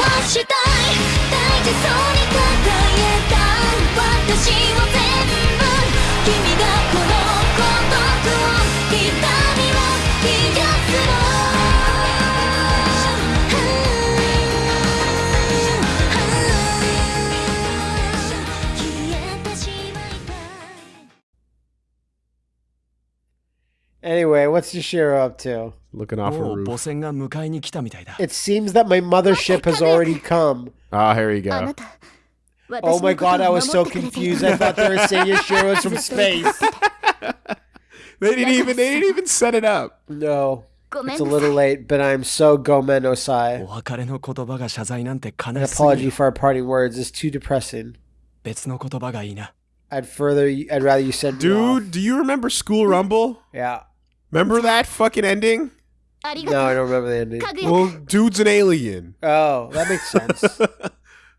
はしたい。大事そうに抱えた。私は Anyway, what's Yashiro up to? Looking off a oh, roof. It seems that my mothership has already come. Ah, here you go. Oh my god, I was so confused. I thought they were saying Yashiro's from space. they didn't even they didn't even set it up. No. It's a little late, but I'm so gomen osai. An apology for our parting words is too depressing. I'd further, I'd rather you said. Dude, do you remember School Rumble? Yeah. Remember that fucking ending? No, I don't remember the ending. Well, dude's an alien. Oh, that makes sense.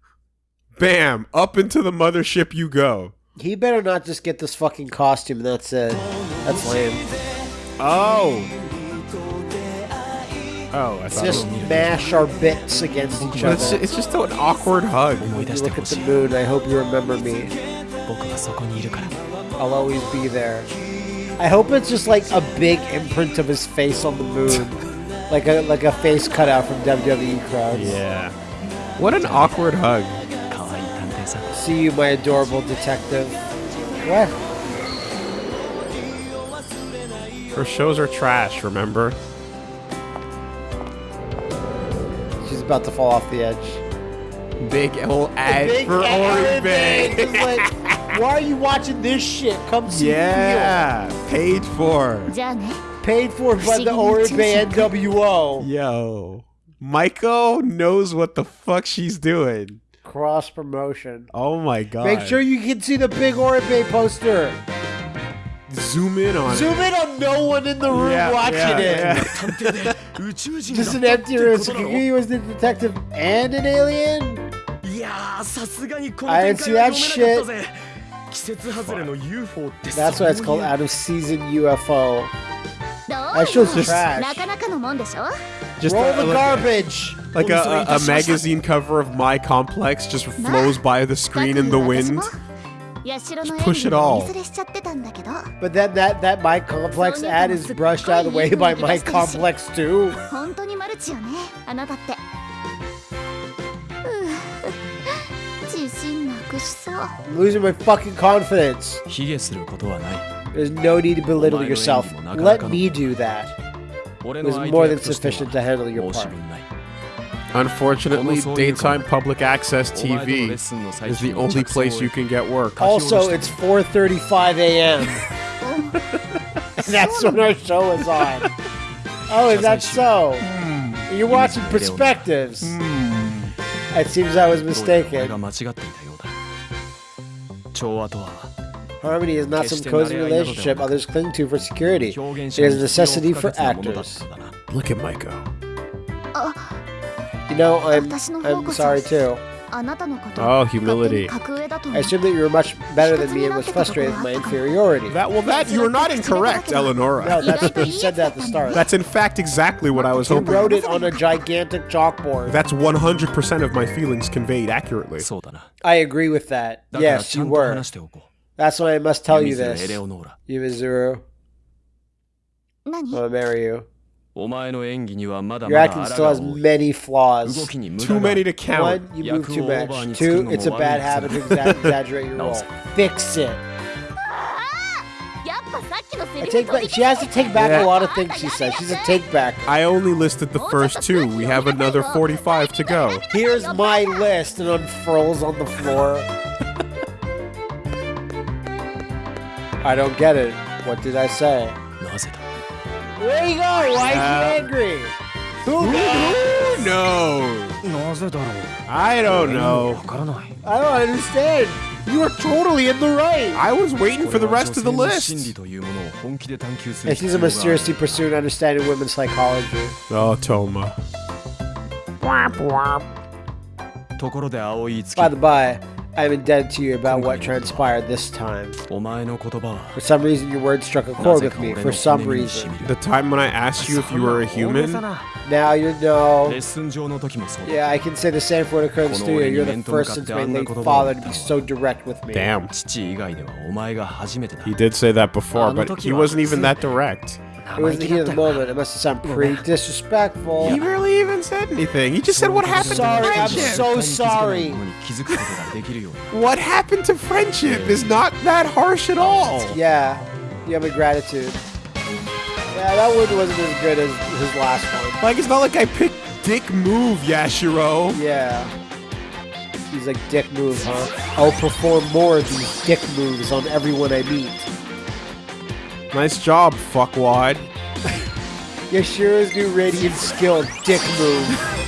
Bam! Up into the mothership you go. He better not just get this fucking costume. That's it. That's lame. Oh. Oh, I thought just mash our bits against each other. It's, it's just an awkward hug. When you look at the moon, I hope you remember me. I'll always be there. I hope it's just like a big imprint of his face on the moon, like a like a face cutout from WWE crowds. Yeah. What an awkward hug. See you, my adorable detective. What? Her shows are trash. Remember. She's about to fall off the edge. Big old ad big for Oribe. Why are you watching this shit? Come see yeah, me. Yeah, paid for. Paid for by the Oribe NWO. Yo. Maiko knows what the fuck she's doing. Cross promotion. Oh my god. Make sure you can see the big Oribe poster. Zoom in on Zoom it. in on no one in the room yeah, watching yeah, it. Yeah. Just an empty room. Sakagiri was the detective and an alien? I didn't see that shit. That's why it's called out of season UFO. That show's just trash. Just Roll the, the garbage. Like a, a, a magazine cover of My Complex just flows by the screen in the wind. Just push it all. But then that that My Complex ad is brushed out of the way by My Complex too. I'm losing my fucking confidence. There's no need to belittle yourself. Let me do that. It's more than sufficient to handle your part. Unfortunately, daytime public access TV is the only place you can get work. Also, it's 4.35 a.m. that's when our show is on. Oh, is that so? You're watching Perspectives. Hmm. It seems I was mistaken. Harmony is not some cozy relationship others cling to for security. It is a necessity for actors. Look at Maiko. Uh, you know, I'm, I'm sorry too. Oh, humility. I assumed that you were much better than me and was frustrated with my inferiority. That well, that you're not incorrect, Eleonora. No, that's you said that at the start. That's in fact exactly what I was hoping. you wrote it on a gigantic chalkboard. That's 100% of my feelings conveyed accurately. I agree with that. Yes, you were. That's why I must tell you this, Yumizuru. I'll marry you. Your acting still has many flaws. Too many to count. One, you move too much. Two, it's a bad habit to exaggerate your role. Fix it. I take back, she has to take back yeah. a lot of things she says. She's a take back. I only listed the first two. We have another 45 to go. Here's my list and unfurls on the floor. I don't get it. What did I say? Where you go? Why is he angry? Who, knows? Who knows? I don't know. I don't understand. You are totally in the right. I was waiting for the rest of the list. Yeah, she's a mysteriously pursuing understanding women's psychology. Oh, Toma. By the by, I'm indebted to you about what transpired this time. For some reason, your words struck a chord with me. For some reason. The time when I asked you if you were a human? Now you know. Yeah, I can say the same for the current studio. You're the first since my late father to be so direct with me. Damn. He did say that before, but he wasn't even that direct it was the heat of the moment. It must have sounded pretty disrespectful. He barely even said anything. He just said, "What happened sorry, to friendship?" I'm so sorry. what happened to friendship is not that harsh at all. Yeah, you have a gratitude. Yeah, that one wasn't as good as his last one. Like, it's not like I picked dick move, Yashiro. Yeah. He's like, dick move, huh? I'll perform more of these dick moves on everyone I meet. Nice job, fuckwad. Yashiro's new radiant skill, dick move.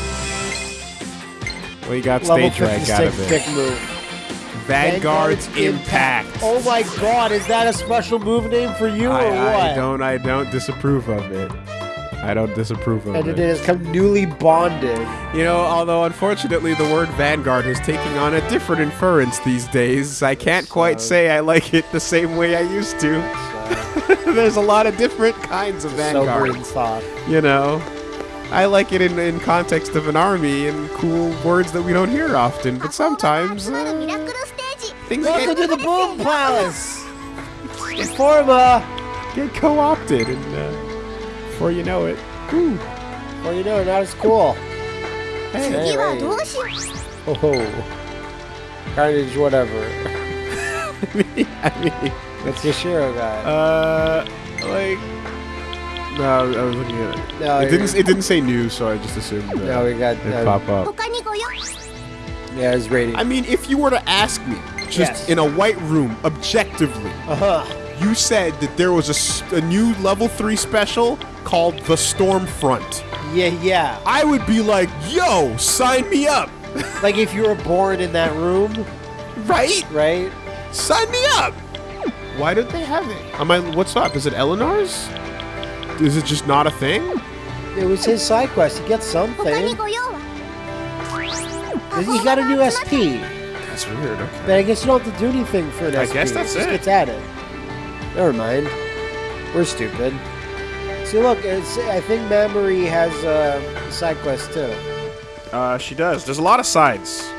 Well, you got Level stage drag out 56 of dick move. Vanguard's impact. Oh my god, is that a special move name for you or what? I, I don't. I don't disapprove of it. I don't disapprove of it. And it it. has come newly bonded. You know, although unfortunately the word Vanguard is taking on a different inference these days, I can't quite say I like it the same way I used to. There's a lot of different kinds of vanguard. You know, I like it in, in context of an army and cool words that we don't hear often, but sometimes uh, things Welcome get, to the Boom Palace! Informa! Get co-opted, and uh, before you know it, ooh. Before you know it, that is cool. Hey, hey, hey. Oh, carnage, whatever. I mean, I mean... That's Shiro guy. Uh, like. No, I was looking at it. No, it didn't. It didn't say new, so I just assumed. That no, we got. It pop up. Yeah, it's rating. I mean, if you were to ask me, just yes. in a white room, objectively, uh-huh. you said that there was a, a new level three special called the Stormfront. Yeah, yeah. I would be like, yo, sign me up. like if you were born in that room. Right. Right. Sign me up. Why don't they have it? Am I? What's up? Is it Eleanor's? Is it just not a thing? It was his side quest He gets something. He got a new SP. That's weird. Okay. But I guess you don't have to do anything for an I SP. guess that's it. Gets added. Never mind. We're stupid. See, look, I think Memory has uh, a uh, side quest too. Uh, she does. There's a lot of sides.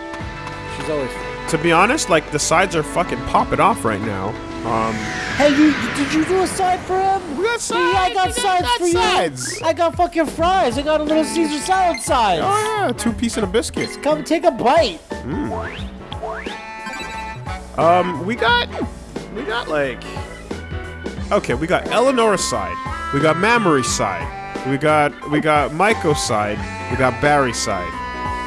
She's always. To be honest, like the sides are fucking popping off right now. Um, Hey, you did you do a side for him? We got Yeah, I got sides. Sides got for sides. you. I got fucking fries. I got a little Caesar salad sides. oh yeah, two piece and a biscuit. Come take a bite. Um, we got, we got like, okay, we got Eleanor's side, we got Mamori's side, we got we got Maiko's side, we got Barry's side.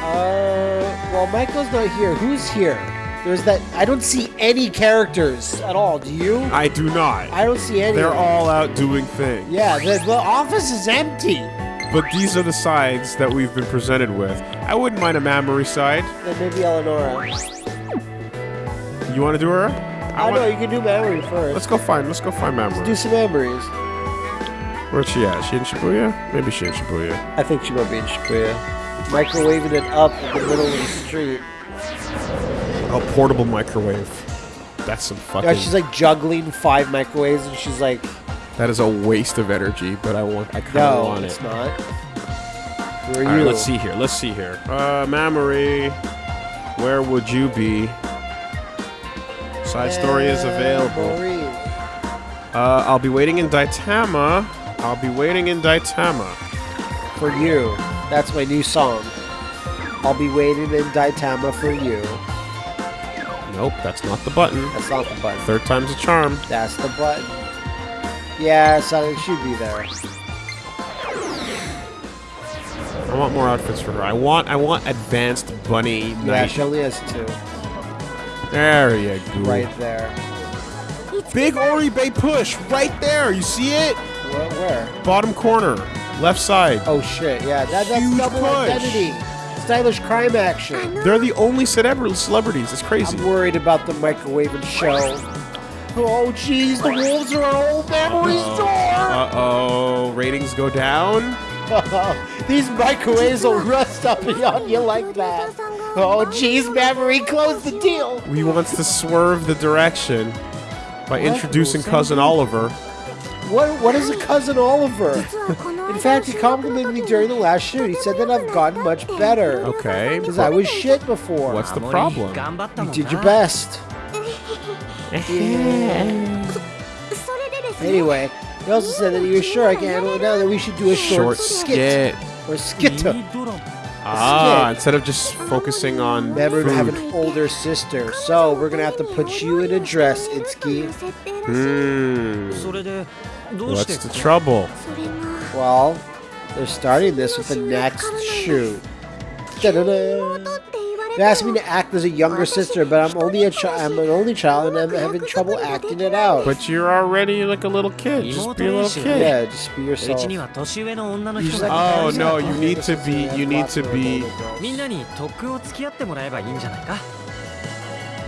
Uh, well, Michael's not here. Who's here? There's that. I don't see any characters at all. Do you? I do not. I don't see any. They're all out doing things. Yeah, the, the office is empty. But these are the sides that we've been presented with. I wouldn't mind a Mamori side. Then maybe Eleonora. You want to do her? I wanna- know you can do memory first. Let's go find. Let's go find Mamori. do some memories. Where's she at? She in Shibuya? Maybe she in Shibuya. I think she might be in Shibuya. Microwaving it up in the middle of the street. A portable microwave. That's some fucking. Yeah, she's like juggling five microwaves, and she's like, that is a waste of energy, but I want. I kind of "No, want it's it. not." Who are All right, you? let's see here. Let's see here. Uh, Mamori, where would you be? Side story is available. Memory. Uh, I'll be waiting in Daitama. I'll be waiting in Daitama. For you. That's my new song. I'll be waiting in Daitama for you. Nope, that's not the button. That's not the button. Third time's a charm. That's the button. Yeah, so it should be there. I want more outfits for her. I want. I want advanced bunny Yeah, night. she only has two. There you go. Right there. Big Oribe push right there. You see it? Where? where? Bottom corner, left side. Oh shit, yeah, that, that's Huge double push. identity. Stylish crime action. They're the only celebra- celebrities. It's crazy. I'm worried about the microwave and show. Oh, jeez, the wolves are our old memory store. Uh oh, ratings go down. These microwaves will rust up on you like that. Oh, jeez, memory, close the deal. He wants to swerve the direction by introducing cousin Oliver. What? What is a cousin Oliver? In fact, he complimented me during the last shoot. He said that I've gotten much better. Okay. Because I was shit before. What's the problem? You did your best. yeah. Anyway, he also said that he was sure I can handle it now that we should do a short, short skit. skit. Or skit. Ah, instead of just focusing on Remember food. to have an older sister, so we're gonna have to put you in a dress, Itsuki. Hmm. What's the trouble? Well, they're starting this with the next shoe. They asked me to act as a younger sister, but I'm only a child. I'm an only child, and I'm having trouble acting it out. But you're already like a little kid. Just be a little kid. Yeah, just be yourself. Just, like, oh no, you need to be. You need to be.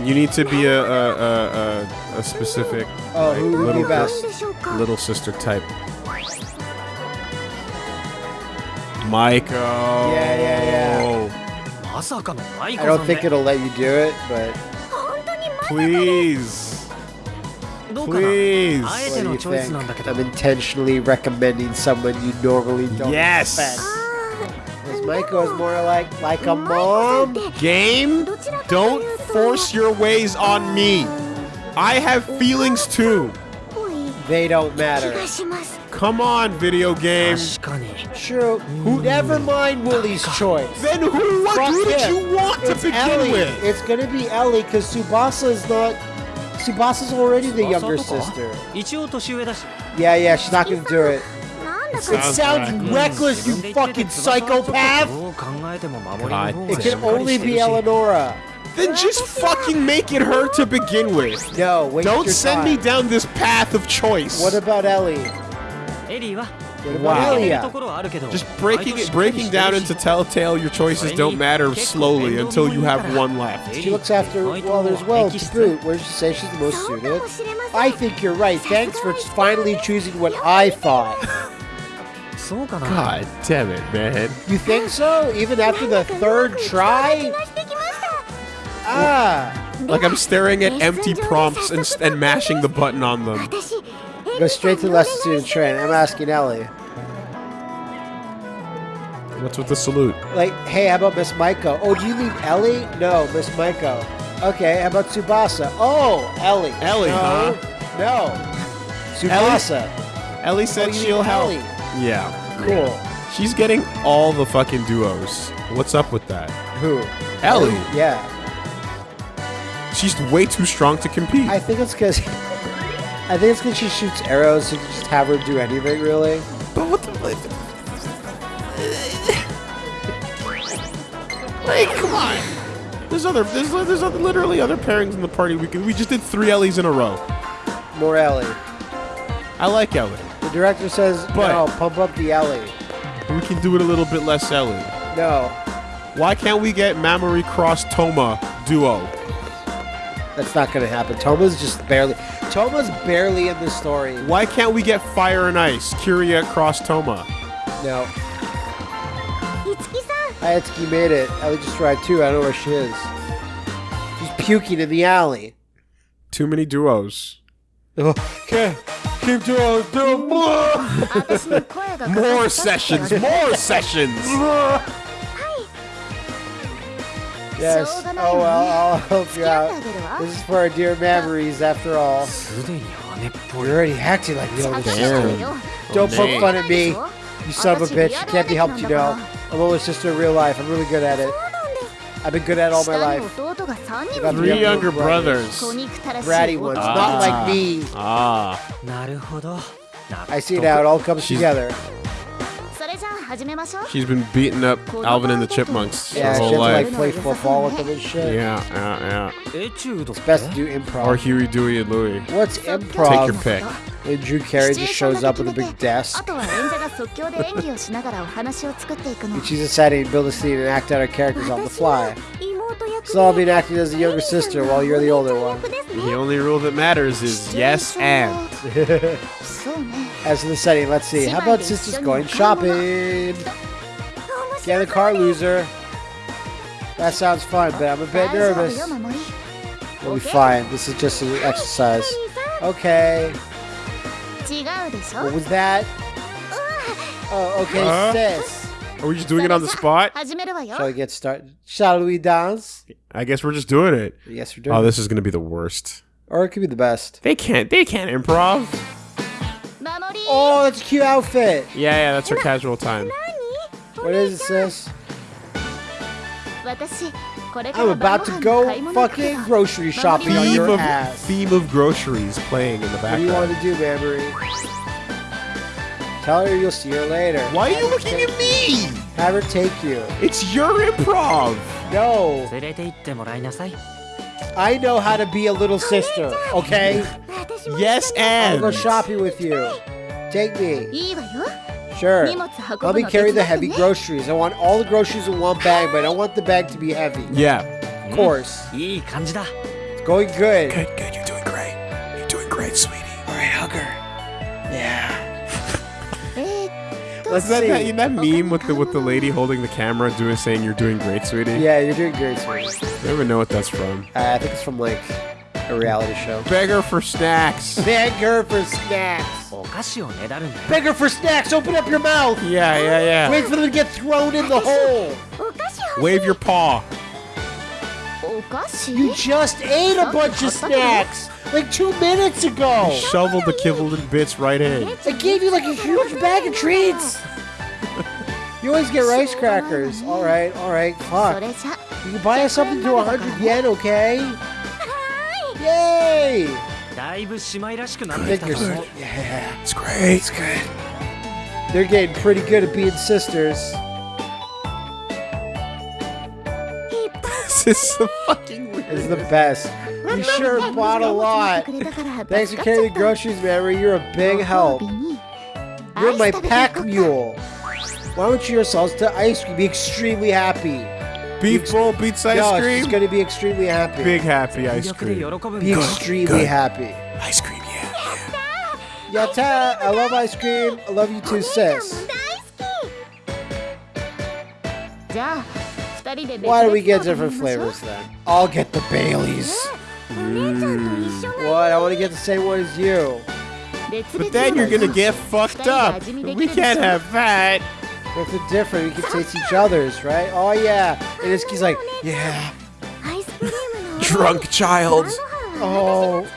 You need to be a a, a, a, a specific oh, like, little, little sister type. Michael. Oh. Yeah, yeah, yeah. I don't think it'll let you do it, but. Please. Please. What do you think? I'm intentionally recommending someone you normally don't yes. respect. Michael's ah. Michael is more like like a mom. Game, don't force your ways on me. I have feelings too. They don't matter. がします Come on, video game. 確かに True. Who never mind Willie's choice. Then who, what, Fuck who did him. you want to It's begin Ellie. with? It's gonna be Ellie because Subasa is not. Subasa's already the younger 翼とか sister. 一応年上だし Yeah, yeah, she's not gonna do it. なんだ It か Sounds sounds right. reckless, you 自分で言ってて fucking 翼はちょっと psychopath. どう考えても守りの方 God が It しっ can かり only してる be し Eleonora. Then just fucking make it her to begin with. No, wait. Don't your send me time. down this path of choice. What about Ellie? Wow. Just breaking it, breaking down into Telltale, your choices don't matter slowly until you have one left. She looks after, well, there's well to Brute, where she says she's the most suited. I think you're right. Thanks for finally choosing what I thought. God damn it, man. You think so? Even after the third try? Ah. Like I'm staring at empty prompts and, and mashing the button on them. 私 Go straight to the lesson student train. I'm asking Ellie. What's with the salute? Like, hey, how about Miss Maiko? Oh, do you mean Ellie? No, Miss Maiko. Okay, how about Tsubasa? Oh, Ellie. Ellie, no, huh? No. Tsubasa. Ellie Oh, said you she'll help. Ellie. Yeah. Cool. She's getting all the fucking duos. What's up with that? Who? Ellie. Yeah. She's way too strong to compete. I think it's because. I think it's because she shoots arrows, so you can just have her do anything, really. but what the Like, come on. There's other, there's, there's other, literally other pairings in the party. We could, we just did three Ellies in a row. More Ellie. I like Ellie. The director says, But- no, pump up the Ellie. We can do it a little bit less Ellie. No, Why can't we get Mamori Cross Toma duo? That's not going to happen. Toma's just barely. Toma's barely in the story. Why can't we get Fire and Ice? Kiria cross Toma. No. Itsuki-san? Made it. I just tried too. I don't know where she is. She's puking in the alley. Too many duos. okay. Keep doing, do more. more sessions. More sessions. Yes. Oh well, I'll help you out. This is for our dear memories, after all. You're already acting like the older sister. Don't poke fun at me, you son of a bitch. You can't be helped, you know. I'm just in real life. I'm really good at it. I've been good at all my life. Three younger brothers. Bratty ones, ah. not like me. Ah. I see now. It all comes She's... together. She's been beating up Alvin and the Chipmunks yeah, her whole life. Yeah, like play football with them and shit. Yeah, yeah, yeah. It's best to do improv. Or Huey, Dewey, and Louie. What's improv? Take your pick. And Drew Carey just shows up with a big desk. and she's deciding to build a scene and act out her characters on the fly. Saul being acted as the younger sister while you're the older one. The only rule that matters is yes and. as for the setting, let's see. How about sisters going shopping? Get in the car, loser. That sounds fun, but I'm a bit nervous. We'll be fine. This is just an exercise. Okay. What was that? Oh, okay, sis. Are we just doing it on the spot? Shall we get started? Shall we dance? I guess we're just doing it. Yes, we're doing. Oh, this is gonna be the worst. Or it could be the best. They can't. They can't improv. Oh, that's a cute outfit. Yeah, yeah, that's her casual time. What is it, sis? I'm about to go fucking grocery shopping theme on your of, ass. Theme of groceries playing in the background. What do you want to do, Bambury? Tell her you'll see her later. Why are you looking at me? Have her take you. It's your improv. No. I know how to be a little sister, okay? yes, and. I'll go shopping with you. Take me. Sure. Let me carry the heavy groceries. I want all the groceries in one bag, but I don't want the bag to be heavy. Yeah. Of course. Hmm? It's going good. Good, good. You're doing great. You're doing great, sweetie. All right, hug her. Let's that, see. That, that meme with the with the lady holding the camera, doing saying you're doing great, sweetie. Yeah, you're doing great, sweetie. I never know what that's from. Uh, I think it's from like a reality show. Beggar for snacks. Beggar for snacks. Beggar for snacks. Open up your mouth. Yeah, yeah, yeah. Wait for them to get thrown in the hole. Wave your paw disgusting. You just ate a bunch of snacks like two minutes ago. You shoveled the kibbled and bits right in. I gave you like a huge bag of treats. you always get rice crackers. All right, all right, fuck. You can buy us something to 100 yen, okay? Yay! Good. Good. Yeah, it's great. It's good. They're getting pretty good at being sisters. this is the fucking weirdest. It's the best. You sure bought a lot. Thanks for carrying the groceries, Mary. You're a big help. You're my pack mule. Why don't you yourselves to ice cream? Be extremely happy. Beef bowl beats ice no, cream. she's gonna be extremely happy. Big happy ice cream. Be extremely good, happy. Ice cream, yeah. Yata, Yatta, I love ice cream. I love you too, sis. Why do we get different flavors then? I'll get the Baileys. Mm. What? I want to get the same one as you. But then you're gonna get fucked up. We can't have that. What's the difference? We can taste each other's, right? Oh yeah. And Itsuki's like, yeah. Drunk child. Oh.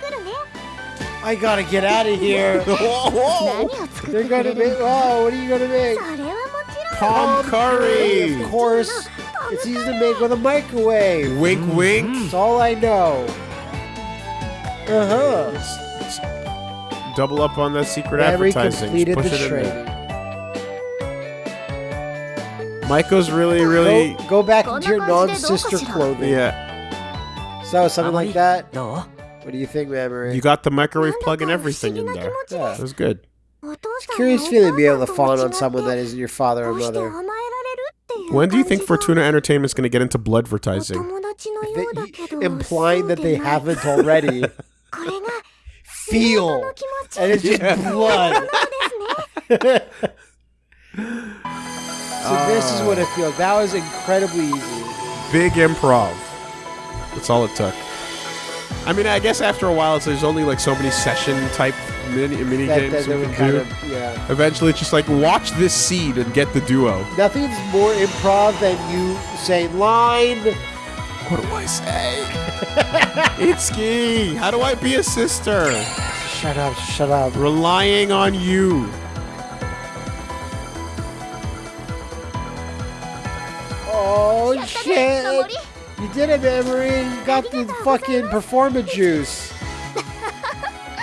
I gotta get out of here. They're gonna make. Oh, what are you gonna make? Palm curry. Of course. It's easy to make with a microwave. Wink, mm-hmm. wink. That's all I know. Uh huh. Double up on that secret Larry advertising. Completed Just push the it training. in there. Michael's really, really. Go, go back into your non-sister clothing. Yeah. So something like that. No. What do you think, Memory? You got the microwave plug and everything in there. Yeah. That was good. It's curious feeling to be able to fawn on someone that isn't your father or mother. When do you think Fortuna Entertainment is going to get into blood advertising? implying that they haven't already. Feel. And it's just yeah. blood. so this is what it feels. That was incredibly easy. Big improv. That's all it took. I mean, I guess after a while, there's only like so many session type mini, mini that, games that, we can do. Of, yeah. Eventually, it's just like watch this seed and get the duo. Nothing's more improv than you say line. What do I say? Itsuki, how do I be a sister? Shut up! Shut up! Relying on you. Oh shit! り You did it, Emery. You got the fucking performance juice.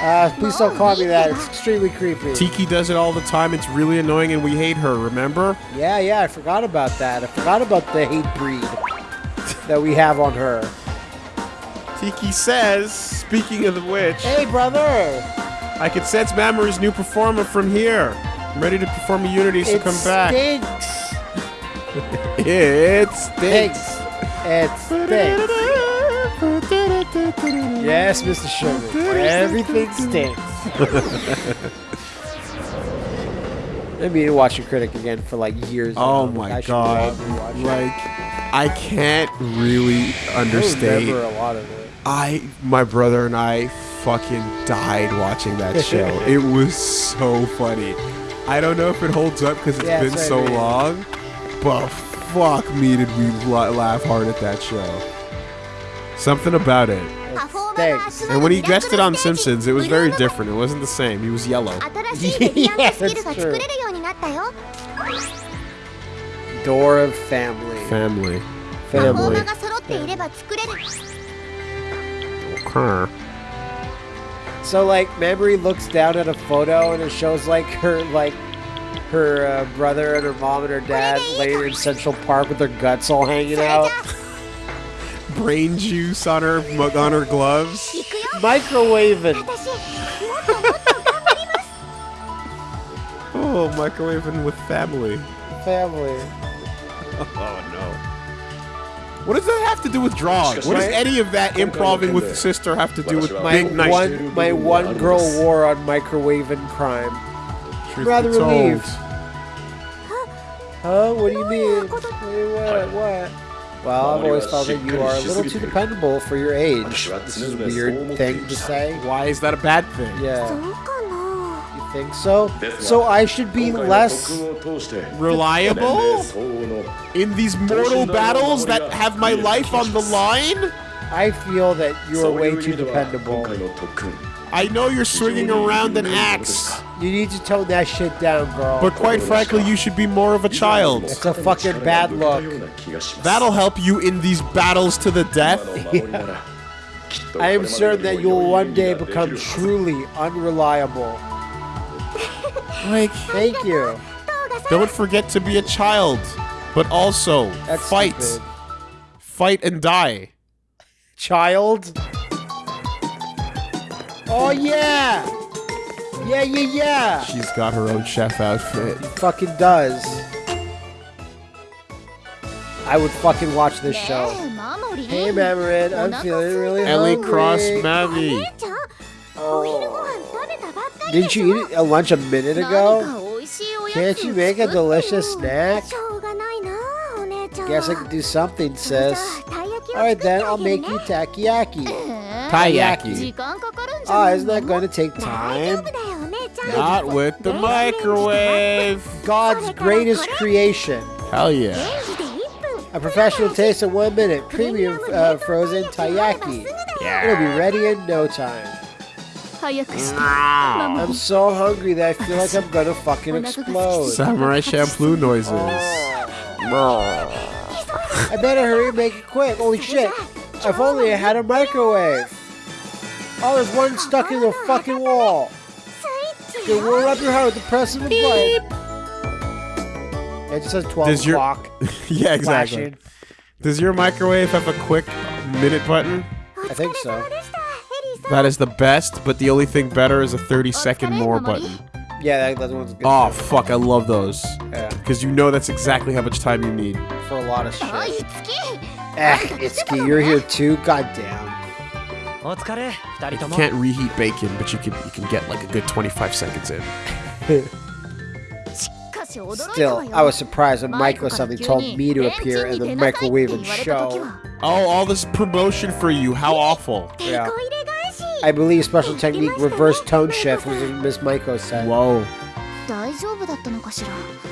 Uh, please don't call me that. It's extremely creepy. Tiki does it all the time. It's really annoying, and we hate her. Remember? Yeah, yeah, I forgot about that. I forgot about the hate breed that we have on her. Tiki says, speaking of the which, Hey, brother! I can sense Mamori's new performer from here. I'm ready to perform a Unity, so It come back. it stinks. It stinks. Thanks. It stinks. Yes, Mr. Sherman. Everything stinks. I mean, to watch a critic again for like years. Oh now. my I god. probably watch it. Like I can't really understand. remember a lot of it. I my brother and I fucking died watching that show. it was so funny. I don't know if it holds up because it's Yeah, been so what I mean. long, but Fuck me, did we laugh hard at that show. Something about it. Thanks. And when he dressed it on Simpsons, it was very different. It wasn't the same. He was yellow. yeah, that's true. Door of family. Family. Family. Okay. So like, memory looks down at a photo and it shows like her like her uh, brother and her mom and her dad laying in Central Park with their guts all hanging out. Brain juice on her on her gloves. Microwaving. oh, microwaving with family. Family. Oh no. What does that have to do with drawing? What does any of that improving with sister have to do with my one my one girl war on microwaving crime? Truth rather relieved. Huh? What do you oh, mean? What? What? Well, I've always thought that you are a little too dependable for your age. This is a weird thing to say. Why is that a bad thing? Yeah think so. So I should be less reliable in these mortal battles that have my life on the line? I feel that you're way too dependable. I know you're swinging around an axe. You need to tone that shit down, girl. But quite frankly, you should be more of a child. It's a fucking bad look. That'll help you in these battles to the death. yeah. I am certain that you'll one day become truly unreliable. like, thank you. Don't forget to be a child, but also That's fight. Stupid. Fight and die. Child? Oh yeah. Yeah, yeah, yeah. She's got her own chef outfit. Fucking does. I would fucking watch this show. Hey, Mamarin, I'm feeling really Ellie. Cross Mavi. Oh. Didn't you eat a lunch a minute ago? Can't you make a delicious snack? Guess I can do something, sis. Alright then, I'll make you takoyaki. Takoyaki. Ah, isn't that going to take time? Not with the microwave. God's greatest creation. Hell yeah. A professional taste in one minute. Premium uh, frozen taiyaki. Yeah. It'll be ready in no time. Mm. I'm so hungry that I feel like I'm gonna fucking explode. Samurai shampoo noises. Oh. I better hurry and make it quick. Holy shit. If only I had a microwave. Oh, there's one stuck in the fucking wall. Okay, warm up your heart with the press of a button. It just says 12 Does o'clock. Your... yeah, exactly. Flashing. Does your microwave have a quick minute button? I think so. That is the best, but the only thing better is a 30 second more button. Yeah, that, that one's good. Oh, too. fuck, I love those. Yeah. Because you know that's exactly how much time you need. For a lot of shit. Oh, ah, Itsuki, eh, you're here too? Goddamn. You can't reheat bacon, but you can you can get like a good 25 seconds in. Still, I was surprised when Michael suddenly told me to appear in the microwave and show. Oh, all this promotion for you. How awful. Yeah. I believe special technique reverse tone shift was what Miss Michael said. Whoa. 大丈夫だったのかしら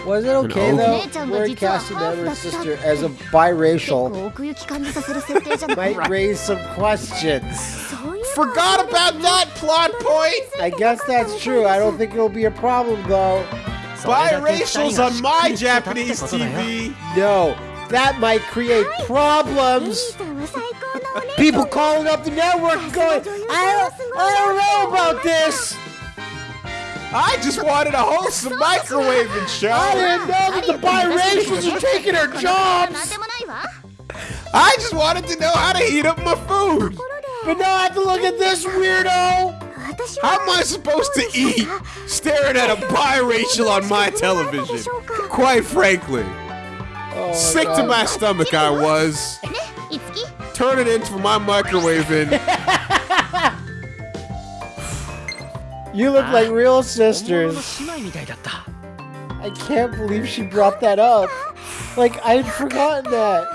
Was it okay An though? ogre. We're casting Half Edward's the sister stuff. as a 結 biracial 構奥行き感じさせる設定じゃない might raise some questions. そういうの Forgot about that plot point. I guess that's true. I don't think it'll be a problem though. それだけ二人 Biracials が on しっ my くりしてたって Japanese ことだよ TV. No, that might create エリ problems. ーさんは最高のお姉 People calling up the network going, I don't, I don't know about this. I just wanted to host a microwave and show. I didn't know that the biracials are taking our jobs. I just wanted to know how to heat up my food. But now I have to look at this weirdo. How am I supposed to eat staring at a biracial on my television? Quite frankly. Oh, sick to my stomach I was. Eh, Turn it into my microwave and you look ah. like real ah. sisters. I can't believe she brought that up. Like, I'd forgotten that.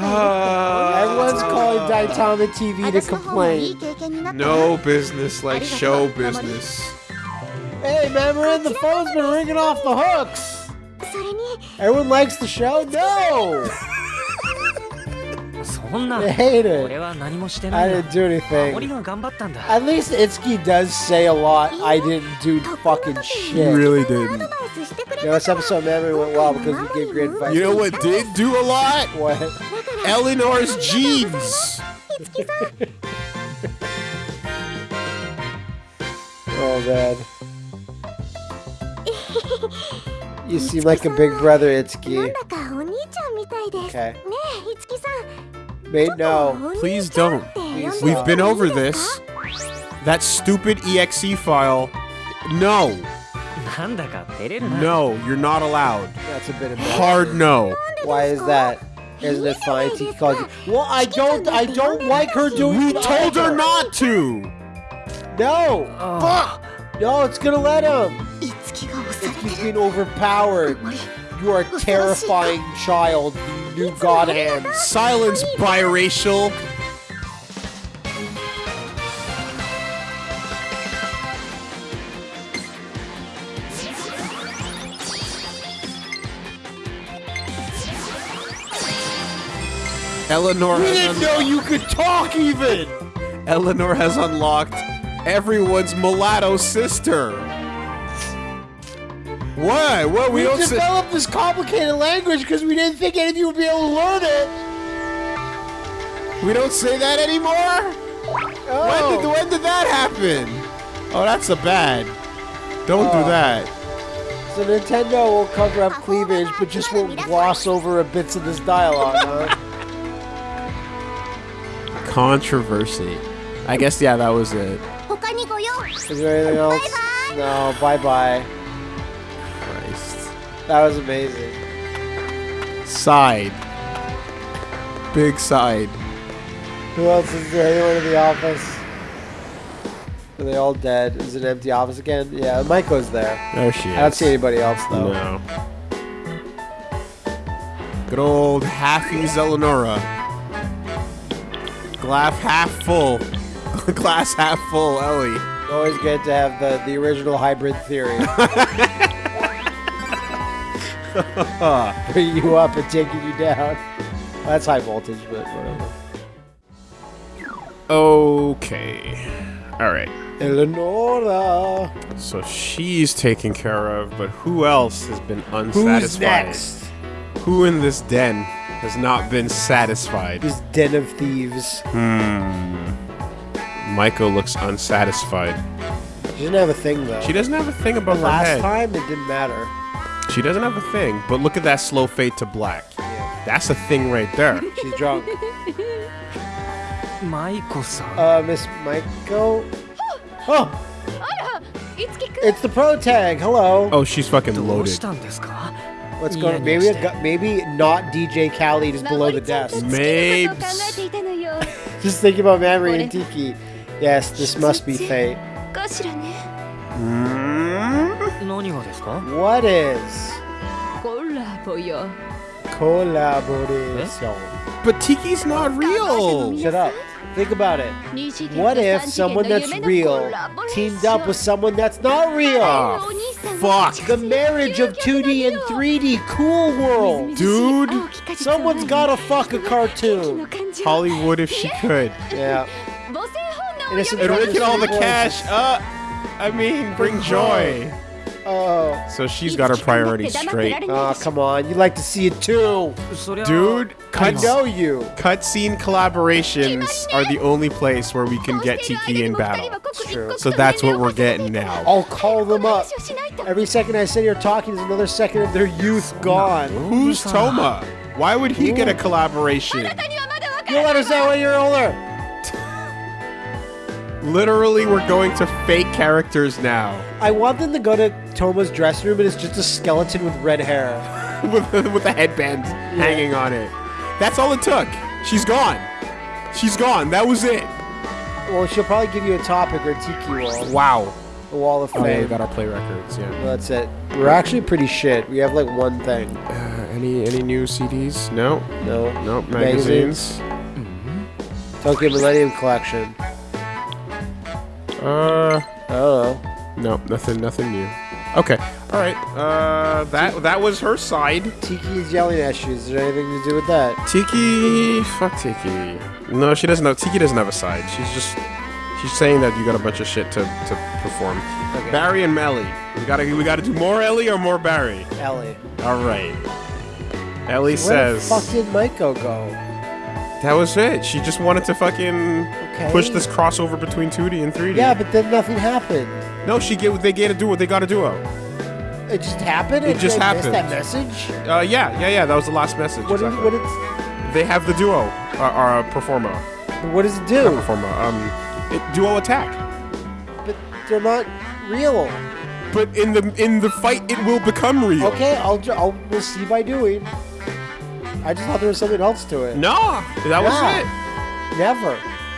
Ah. Everyone's calling Daitama TV to complain. No business like show business. Hey, man, the phone's been ringing off the hooks. Everyone likes the show? No! I hate it. I didn't do anything. At least Itsuki does say a lot. I didn't do fucking shit. Really didn't. You know, this episode memory went well because we gave great advice. You know what did do a lot? What? Eleanor's jeans. oh man. You seem like a big brother, Itsuki. Okay. Mate, no. Please don't. Please We've been over this. That stupid exe file. No. No, you're not allowed. That's a bit of hard no. Why is that? Isn't it fine? He you. Well, I don't. I don't like her doing. We told her not to. No. Oh. Fuck. No, it's gonna let him. He's been overpowered. You are a terrifying child, you new god hand. Silence, biracial. Eleanor We has, didn't know you could talk even. Eleanor has unlocked everyone's mulatto sister. Why? Well, we, we don't developed this complicated language because we didn't think any of you would be able to learn it. We don't say that anymore. Oh. When did oh. when did that happen? Oh, that's a bad. Don't do oh. that. So Nintendo will cover up cleavage, but just won't gloss over a bits of this dialogue. huh? Controversy. I guess yeah, that was it. Is there anything else? No. Bye bye. That was amazing. Side. Big side. Who else is there? Anyone in the office? Are they all dead? Is it an empty office again? Yeah, Michael's there. There she is. I don't see anybody else though. No. Good old halfies Eleonora. Glass half full. Glass half full, Ellie. Always good to have the, the original hybrid theory. Bringing you up and taking you down. That's high voltage, but whatever. Okay. Alright. Eleonora. So she's taken care of, but who else has been unsatisfied? Who's next? Who in this den has not been satisfied? This den of thieves. Hmm. Michael looks unsatisfied. She doesn't have a thing though. She doesn't have a thing above her Last head. time it didn't matter. She doesn't have a thing, but look at that slow fade to black. Yeah. That's a thing right there. She's drunk. Maiko-san. Uh, Miss Maiko? Oh! It's the pro tag. Hello. Oh, she's fucking loaded. What's going on? Maybe, maybe not DJ Khaled is below the desk. Maybe. Just thinking about Mamori and Tiki. Yes, this must be fate. Mm. 何がですか What is コラボよ collaboration? But Tiki's not real. Shut up. Think about it. What if someone that's real teamed up with someone that's not real? Oh, fuck. The marriage of 2D and 3D cool world. Dude. Someone's gotta fuck a cartoon. Hollywood if she could. Yeah. Innocent And look at all the Voices. cash. Uh, I mean, bring joy. Oh. So she's got her priorities straight. Oh, come on. You like to see it too. Dude, cut, I know you. Cutscene collaborations are the only place where we can get Tiki in battle. True. So that's what we're getting now. I'll call them up. Every second I sit here talking is another second of their youth gone. Who's Toma? Why would he Ooh. get a collaboration? You'll let us know when you're older. Literally, we're going to fake characters now. I want them to go to Toma's dressing room and it's just a skeleton with red hair. with, with a headband hanging on it. That's all it took. She's gone. She's gone. That was it. Well, she'll probably give you a topic or tiki wall. Wow. The wall of fame. Oh, yeah, we got our play records. Yeah. Well, that's it. We're actually pretty shit. We have like one thing. Uh, any any new CDs? No. No. No Magazines? magazines. Tokyo Millennium Collection. Uh, know. no, nothing, nothing new. Okay. All right. Uh, that that was her side. Tiki is yelling at you. Is there anything to do with that? Tiki, fuck Tiki. No, she doesn't know. Tiki doesn't have a side. She's just she's saying that you got a bunch of shit to, to perform. Okay. Barry and Melly. We gotta we gotta do more Ellie or more Barry. Ellie. All right. Ellie Where says the fuck did Maiko go? that was it. She just wanted to fucking Okay. push this crossover between 2D and 3D. Yeah, but then nothing happened. No, she get they get to do what they got to do. It just happened. It just happened. That message. Uh, yeah, yeah, yeah. That was the last message. What exactly. what did, they have the duo, uh, uh Performa, what does it not do? Performa, um, it, duo attack. But they're not real. But in the in the fight, it will become real. Okay, I'll, I'll we'll see by doing. I just thought there was something else to it. No, that was Yeah. it. Never.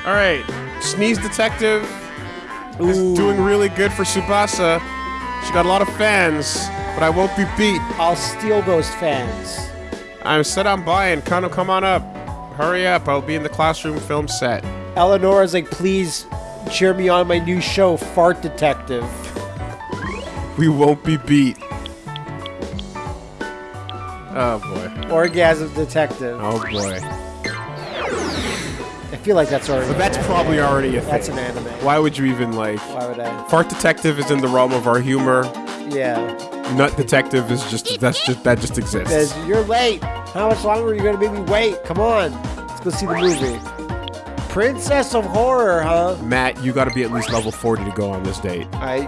All right, Sneeze Detective is doing really good for Tsubasa. She got a lot of fans, but I won't be beat. I'll steal those fans. I'm set on buying. Kind of come on up. Hurry up! I'll be in the classroom film set. Eleanor is like, please cheer me on my new show, Fart Detective. We won't be beat. Oh boy. Orgasm Detective. Oh boy. I feel like that's already. But that's an probably anime. already a thing. That's an anime. Why would you even like? Why would I? Fart Detective is in the realm of our humor. Yeah. Nut Detective is just that's just that just exists. Says you're late. How much longer are you gonna make me wait? Come on, let's go see the movie. Princess of Horror, huh? Matt, you got to be at least level 40 to go on this date. I,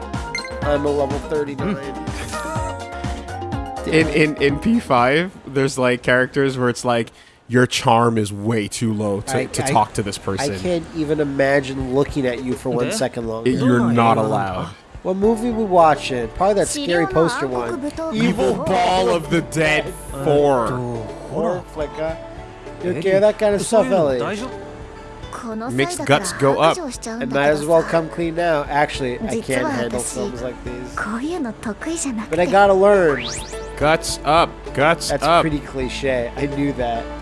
I'm a level 39. Hmm. In in in P5, there's like characters where it's like your charm is way too low to, I, to I, talk to this person. I can't even imagine looking at you for one yeah. second longer. It, you're not allowed. What movie we watch it? Probably that scary poster one. Evil Ball of the Dead 4. Horror flick. You care that kind of stuff, Ellie? Makes guts go up. And might as well come clean now. Actually, I can't handle films like these. But I gotta learn. Guts up, guts That's up. That's pretty cliche. I knew that.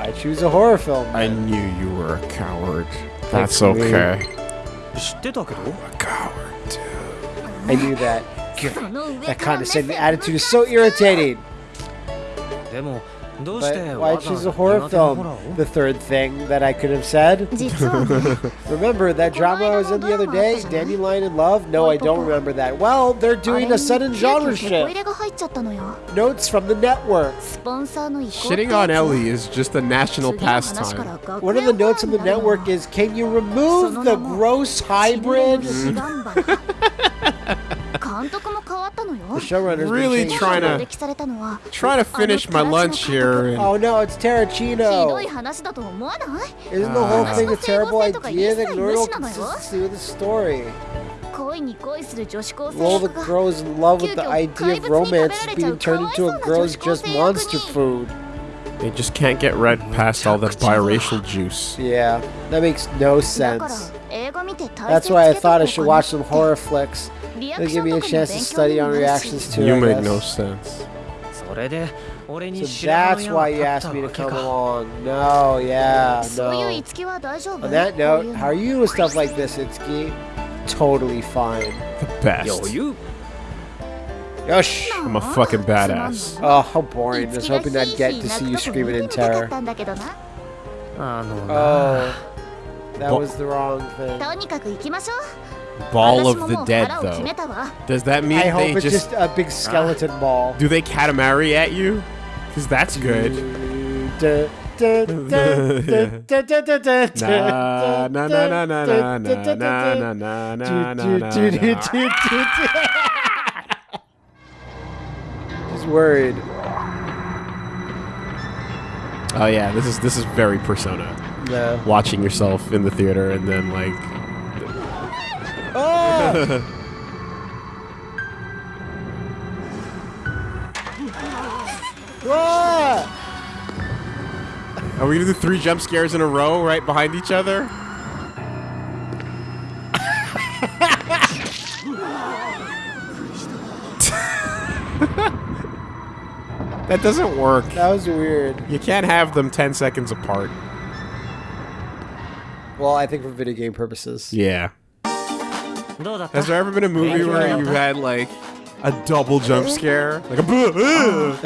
I choose a horror film? I knew you were a coward. That's okay. I'm a coward too. I knew that. That condescending attitude is so irritating. But why choose a horror film? The third thing that I could have said. remember that drama I was in the other day, Dandelion in Love? No, I don't remember that. Well, they're doing a sudden genre shift. Notes from the network. Shitting on Ellie is just a national pastime. One of the notes from the network is, can you remove the gross hybrid? The showrunner's really trying to trying to finish my lunch here. oh no, it's Tarantino. Isn't the whole thing a terrible idea? That ignore consistency with the story. Well, the girls love with the idea of romance being turned into a girl's just monster food. They just can't get rid past all the biracial juice. Yeah, that makes no sense. That's why I thought I should watch some horror flicks. They give me a chance to study on reactions to it. You make no sense. So that's why you asked me to come along. No, yeah, no. On that note, how are you with stuff like this, Itsuki? Totally fine. The best. Yo, you. Yosh! I'm a fucking badass. Oh, how boring. Just hoping I'd get to see you screaming in terror. Oh, that was the wrong thing. Ball of the Dead, though. Does that mean I they hope it's just, just a big uh, skeleton uh, ball? Do they Katamari at you? Because that's good. Just worried. Oh yeah, this is this is very persona. Yeah. Watching yourself in the theater and then like Oh! Are we gonna do three jump scares in a row right behind each other? that doesn't work. That was weird. You can't have them 10 seconds apart. Well, I think for video game purposes. Yeah. Has there ever been a movie where you had like a double jump scare? Like a boo!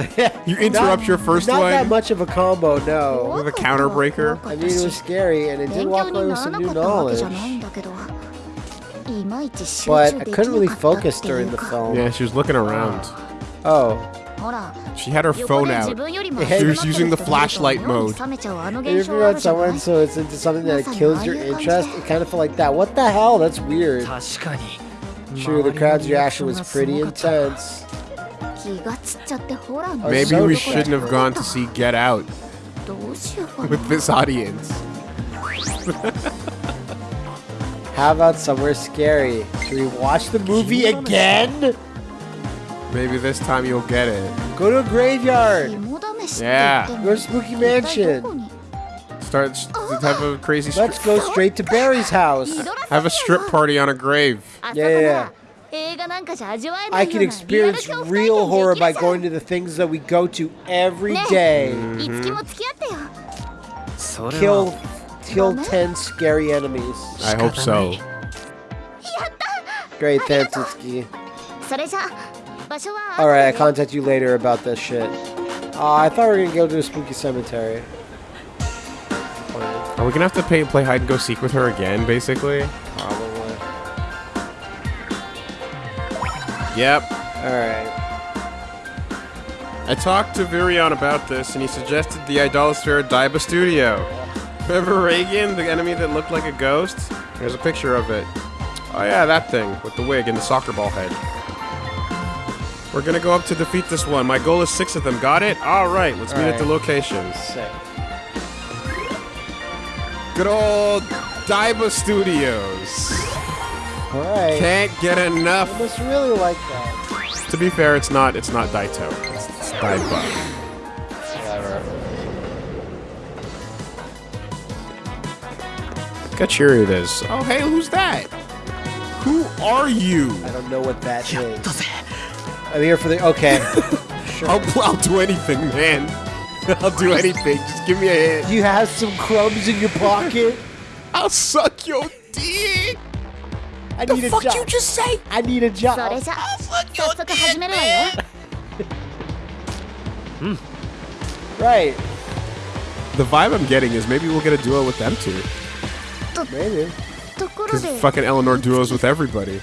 you interrupt not, your first not one. Not that much of a combo, no. With a counter breaker. I mean, it was scary, and it did walk away with some new knowledge. But I couldn't really focus during the film. Yeah, she was looking around. Oh. She had her phone out. She was using the flashlight mode. If you're on someone so it's into something that kills your interest, it kind of felt like that. What the hell? That's weird. True, the crowd's reaction was pretty intense. Maybe we shouldn't have gone to see Get Out with this audience. How about somewhere scary? Should we watch the movie again? Maybe this time you'll get it. Go to a graveyard. Yeah. Go to Spooky Mansion. Start the type of crazy. Let's go straight to Barry's house. Have a strip party on a grave. Yeah, yeah. I can experience real horror by going to the things that we go to every mm-hmm. day. Mm -hmm. Kill, kill ten scary enemies. I hope so. Great, Tansky. Alright, I contact you later about this shit. Uh, I thought we were gonna go to a spooky cemetery. Are we gonna have to pay, play hide and go seek with her again, basically? Probably. Yep. Alright. I talked to Virion about this, and he suggested the Idolasphere Daiba Studio. Remember Reagan, the enemy that looked like a ghost? There's a picture of it. Oh yeah, that thing, with the wig and the soccer ball head. We're gonna go up to defeat this one. My goal is six of them. Got it? Alright, let's meet at the Alright. locations. Sick. Good old Daiba Studios. Alright. Can't get enough. I enough. must really like that. To be fair, it's not it's not Daito. It's, it's Daiba. Whatever. Look how cheery it is. Oh hey, who's that? Who are you? I don't know what that is. I'm here for the. Okay. Sure. I'll, I'll do anything, man. I'll do anything. Just give me a hand. You have some crumbs in your pocket. I'll suck your dick. I the need a fuck job. you just say? I need a job. I'll suck your dick, man. Hmm. Right. The vibe I'm getting is maybe we'll get a duo with them too. Maybe. Because fucking Eleanor duos with everybody.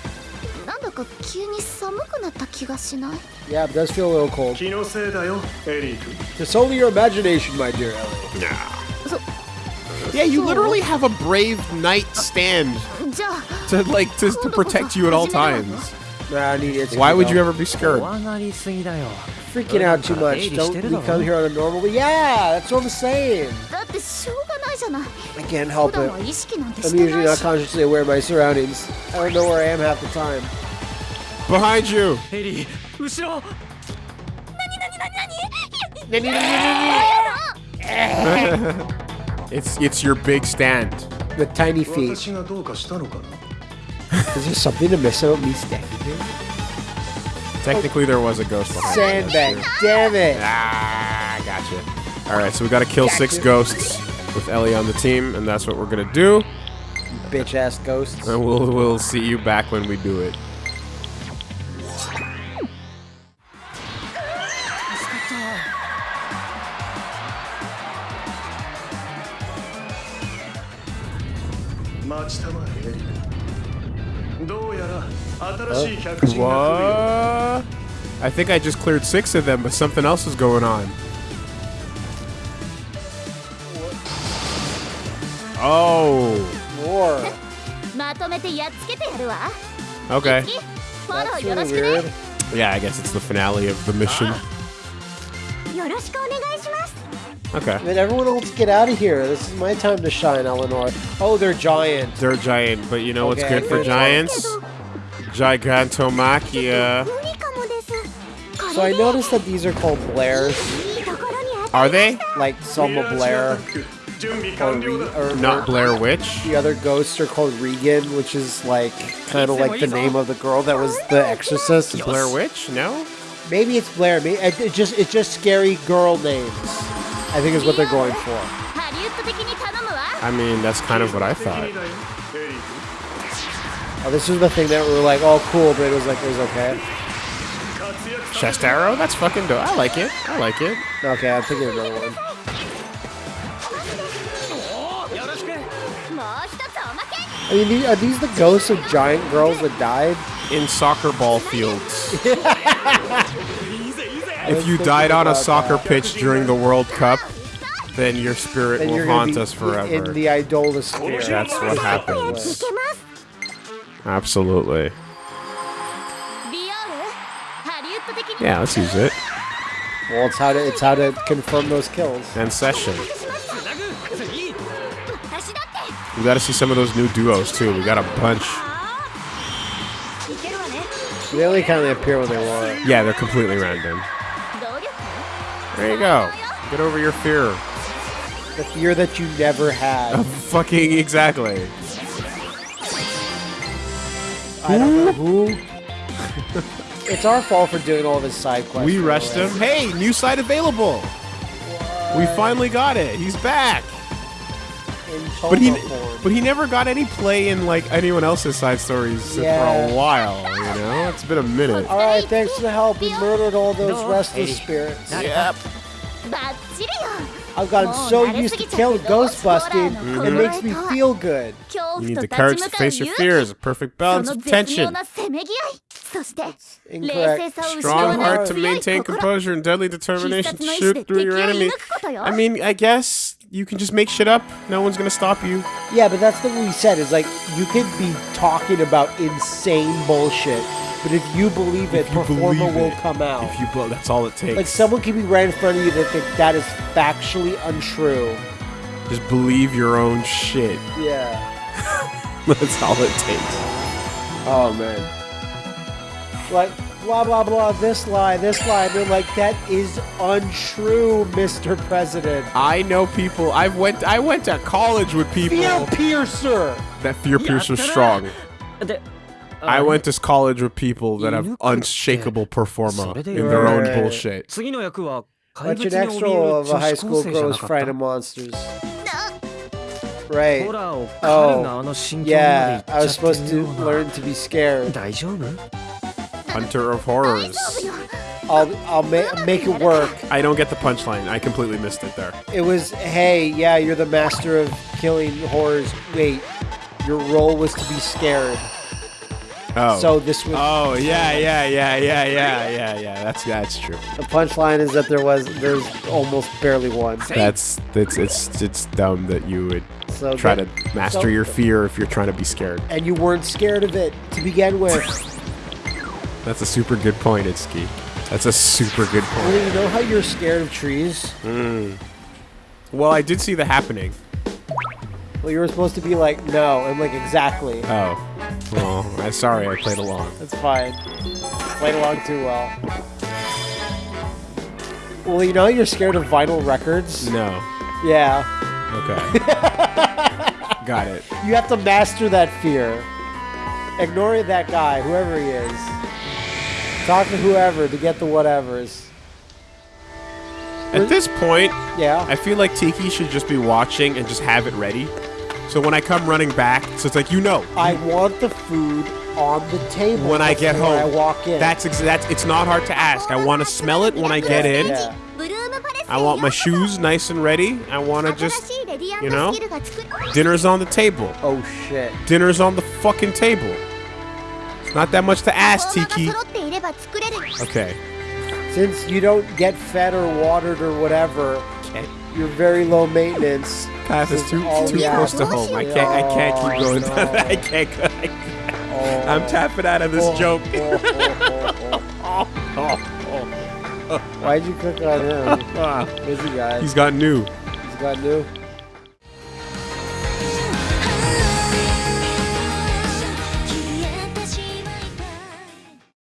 なんだか急に寒くなった気がしない Yeah, it does feel a little cold. 気のせいだよエリー君 It's only your imagination, my dear Ellie. Yeah, you literally have a brave knight stand じゃあ to like to, to protect you at all times. Nah, I need it. Why would you ever be scared? 怖がりすぎだよ freaking out too much? Don't we come here on a normal? Yeah, that's what I'm saying. だってしょうがないじゃない I can't 普 help 段 it. は意識なんて I'm して usually ない not し consciously aware of my surroundings. I don't know where I am half the time. Behind you. エリー後ろ It's it's your big stand. With tiny feet. 私がどうかしたのかな Is there something to miss about me stacking here? Technically, there was a ghost behind. us. Sandbag. Damn it. Ah, gotcha. All right, so we got to kill six Gotcha. ghosts with Ellie on the team, and that's what we're gonna do. Bitch ass ghosts. And we'll we'll see you back when we do it. Uh, I think I just cleared six of them, but something else is going on. Oh. More. Okay. That's weird. Yeah, I guess it's the finale of the mission. Ah. Okay. Then everyone else get out of here. This is my time to shine, Eleanor. Oh, they're giant. They're giant, but you know okay, what's good for giants? Talk. Gigantomachia. So I noticed that these are called Blairs. Are they? Like Selma Blair. Or, or Not Blair Witch. The other ghosts are called Regan, which is like kind of like the name of the girl that was the Exorcist. Blair Witch? No. Maybe it's Blair. Maybe it just it's just scary girl names. I think is what they're going for. I mean, that's kind of what I thought. Oh, this was the thing that we were like, oh, cool, but it was like, it was okay. Chest arrow? That's fucking dope. I like it. I like it. Okay, I'm thinking of another one. I mean, are these the ghosts of giant girls that died? In soccer ball fields. if you died on a soccer that. pitch during the World Cup, then your spirit then will haunt us forever. In the idolasphere. That's what happens. Absolutely. Yeah, let's use it. Well, it's how to it's how to confirm those kills. And session. We gotta see some of those new duos too. We got a bunch. They only kind of appear when they want. Yeah, they're completely random. There you go. Get over your fear. The fear that you never had. fucking exactly. I don't know who. it's our fault for doing all this side quests. We by the rushed him. Hey, new site available. We finally got it. He's back. in But he, form. but he never got any play in like anyone else's side stories for a while. You know, it's been a minute. All right, thanks for the help. We murdered all those restless spirits. Yep. I've gotten so used to kill ghost busting, it mm-hmm. makes me feel good. You need the courage to face your fears, a perfect balance of tension. Incorrect. Strong heart to maintain composure and deadly determination to shoot through your enemy. I mean, I guess you can just make shit up. No one's gonna stop you. Yeah, but that's the we said. Is like you could be talking about insane bullshit but if you believe it, If you performer believe will it. come out. If you, bel- that's all it takes. Like someone can be right in front of you that think that is factually untrue. just believe your own shit. Yeah. That's all it takes. Oh man. Like blah blah blah. This lie, this lie. They're like that is untrue, Mr. President. I know people. I've went. I went to college with people. Fear piercer. That fear piercer strong. I um, went to college with people that have unshakable performa in their own bullshit. Your next role of a high school girl is of monsters? Right. Oh, yeah. I was supposed to learn to be scared. Hunter of Horrors. I'll I'll ma make it work. I don't get the punchline. I completely missed it there. It was, hey, yeah, you're the master of killing horrors. Wait, your role was to be scared. Oh. So this was Oh yeah, yeah, yeah, yeah, yeah, yeah, yeah. That's that's true. the punchline is that there was there's almost barely one. That's it's it's it's dumb that you would So try that- to master so- your fear if you're trying to be scared. and you weren't scared of it to begin with. That's a super good point, Itsuki. That's a super good well, point. you know how you're scared of trees? Hmm. Well, I did see the happening. Well, you were supposed to be like, no, and like exactly. Oh. Well, I'm sorry I played along. That's fine. Played along too well. Well, you know you're scared of vinyl records? No. Yeah. Okay. Got it. You have to master that fear. Ignore that guy, whoever he is. Talk to whoever to get the whatevers. At this point, Yeah. I feel like Tiki should just be watching and just have it ready. So when I come running back, so it's like you know. I want the food on the table when I get home. I walk in. That's that's it's not hard to ask. I want to smell it when I get in. Yeah. I want my shoes nice and ready. I want to just you know, dinner's on the table. Oh shit. Dinner's on the fucking table. It's not that much to ask, Tiki. Okay. Since you don't get fed or watered or whatever, you're very low maintenance. Path is too all too we close ask. to home. I can't I can't keep going no. down that. I can't go. I can't. Oh. I'm tapping out of this Oh, joke. oh, oh, oh. Why'd you click on him? Busy guy. He's got new. He's got new.